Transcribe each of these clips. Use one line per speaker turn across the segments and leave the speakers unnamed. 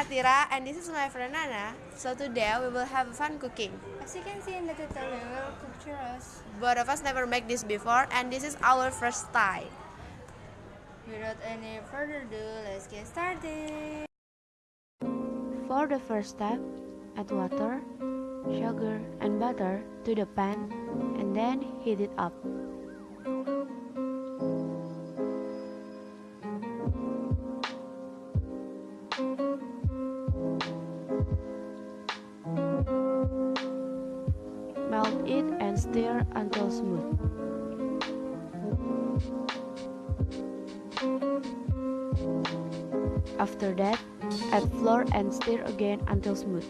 and this is my friend Nana. So today we will have fun cooking.
As you can see in the tutorial, we will cook churros.
Both of us never make this before and this is our first time.
Without any further ado, let's get started.
For the first step, add water, sugar and butter to the pan and then heat it up. Stir until smooth. After that, add flour and stir again until smooth.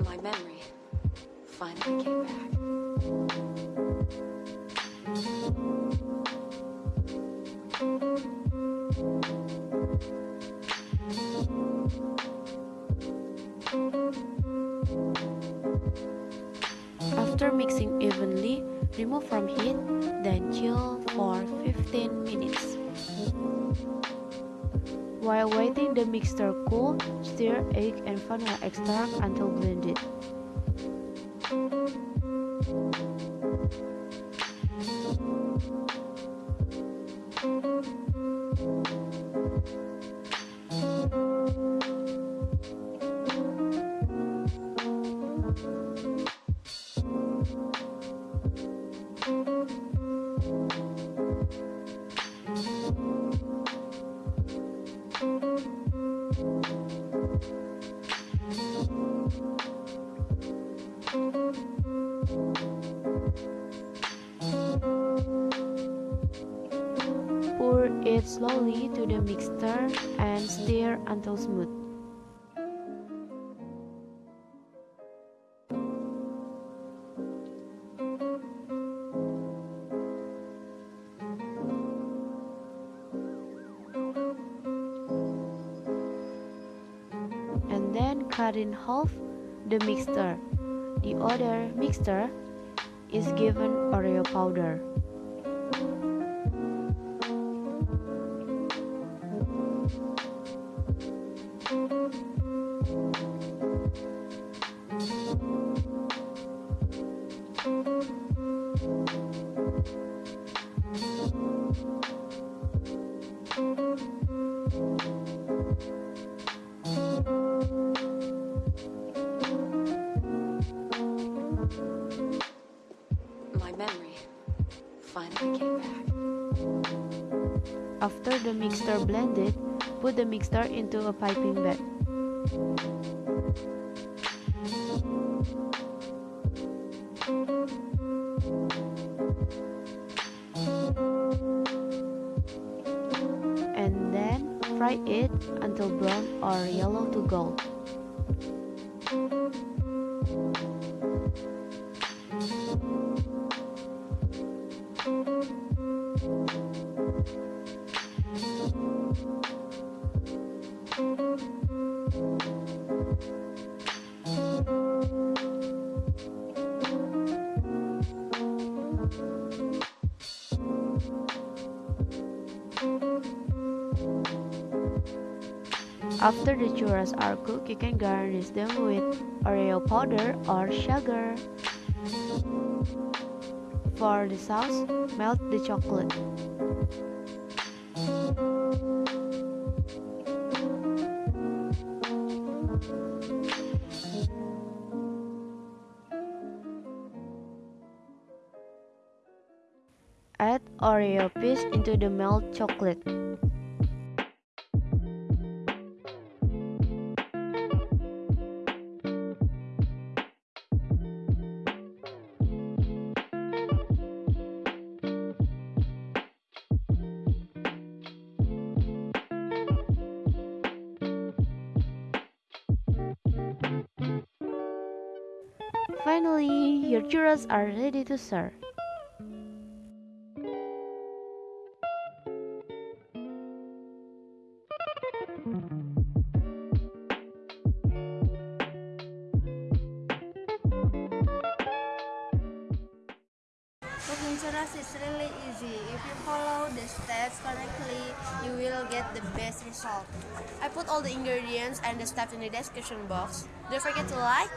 My memory finally came back.
After mixing evenly, remove from heat, then chill for 15 minutes. While waiting the mixture cool, stir egg and vanilla extract until blended. It slowly to the mixture and stir until smooth. And then cut in half the mixture. The other mixture is given Oreo powder. After the mixture blended, put the mixture into a piping bag. Fry it until brown or yellow to gold. After the churros are cooked, you can garnish them with Oreo powder or sugar. For the sauce, melt the chocolate. Add Oreo piece into the melt chocolate. Finally, your churros are ready to serve.
Cooking churros is really easy. If you follow the steps correctly, you will get the best result.
I put all the ingredients and the steps in the description box. Don't forget to like,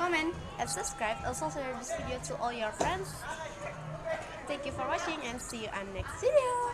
comment, and subscribe. Also share this video to all your friends. Thank you for watching and see you on next video.